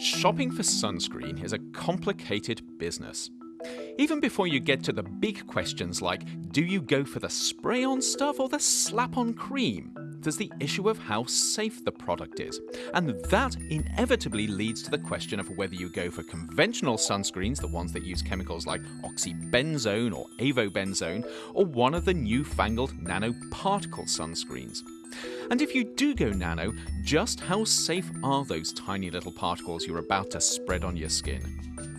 Shopping for sunscreen is a complicated business. Even before you get to the big questions like do you go for the spray on stuff or the slap on cream, there's the issue of how safe the product is. And that inevitably leads to the question of whether you go for conventional sunscreens, the ones that use chemicals like oxybenzone or avobenzone, or one of the newfangled nanoparticle sunscreens. And if you do go nano, just how safe are those tiny little particles you're about to spread on your skin?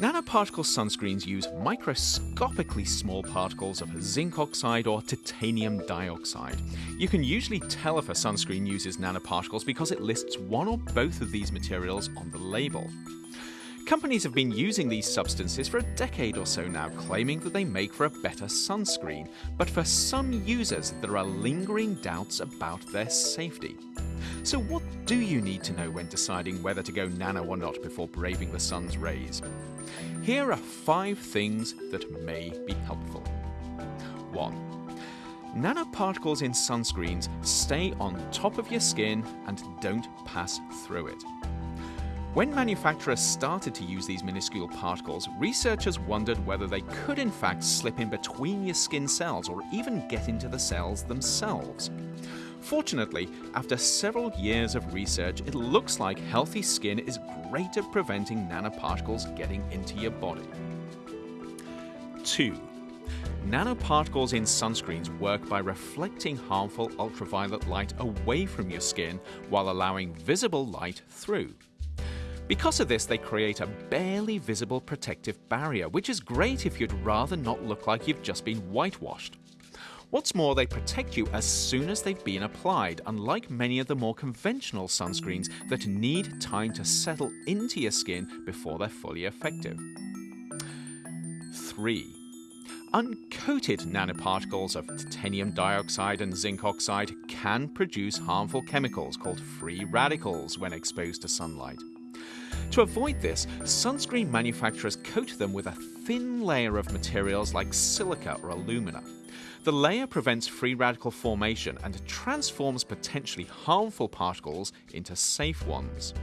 Nanoparticle sunscreens use microscopically small particles of zinc oxide or titanium dioxide. You can usually tell if a sunscreen uses nanoparticles because it lists one or both of these materials on the label. Companies have been using these substances for a decade or so now, claiming that they make for a better sunscreen, but for some users there are lingering doubts about their safety. So what do you need to know when deciding whether to go nano or not before braving the sun's rays? Here are five things that may be helpful. 1. Nanoparticles in sunscreens stay on top of your skin and don't pass through it. When manufacturers started to use these minuscule particles, researchers wondered whether they could in fact slip in between your skin cells or even get into the cells themselves. Fortunately, after several years of research, it looks like healthy skin is great at preventing nanoparticles getting into your body. 2. Nanoparticles in sunscreens work by reflecting harmful ultraviolet light away from your skin while allowing visible light through. Because of this, they create a barely visible protective barrier, which is great if you'd rather not look like you've just been whitewashed. What's more, they protect you as soon as they've been applied, unlike many of the more conventional sunscreens that need time to settle into your skin before they're fully effective. 3. Uncoated nanoparticles of titanium dioxide and zinc oxide can produce harmful chemicals called free radicals when exposed to sunlight. To avoid this, sunscreen manufacturers coat them with a thin layer of materials like silica or alumina. The layer prevents free radical formation and transforms potentially harmful particles into safe ones.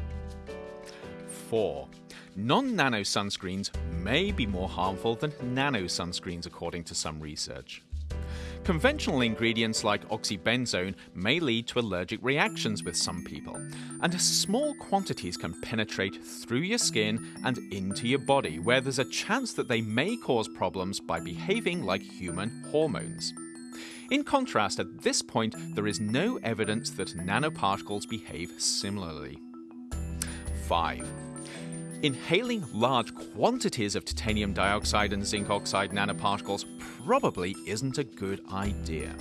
4. Non-nano sunscreens may be more harmful than nano sunscreens according to some research. Conventional ingredients like oxybenzone may lead to allergic reactions with some people, and small quantities can penetrate through your skin and into your body, where there's a chance that they may cause problems by behaving like human hormones. In contrast, at this point, there is no evidence that nanoparticles behave similarly. 5. Inhaling large quantities of titanium dioxide and zinc oxide nanoparticles probably isn't a good idea.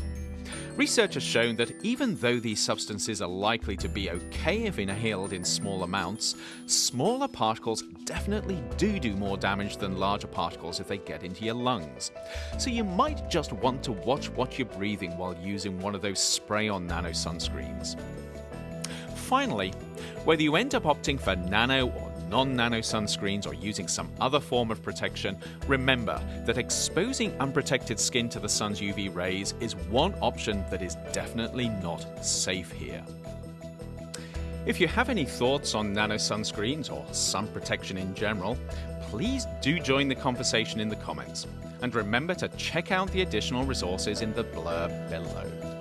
Research has shown that even though these substances are likely to be okay if inhaled in small amounts, smaller particles definitely do do more damage than larger particles if they get into your lungs. So you might just want to watch what you're breathing while using one of those spray-on nano sunscreens. Finally, whether you end up opting for nano or non-nano sunscreens or using some other form of protection, remember that exposing unprotected skin to the sun's UV rays is one option that is definitely not safe here. If you have any thoughts on nano sunscreens or sun protection in general, please do join the conversation in the comments. And remember to check out the additional resources in the blurb below.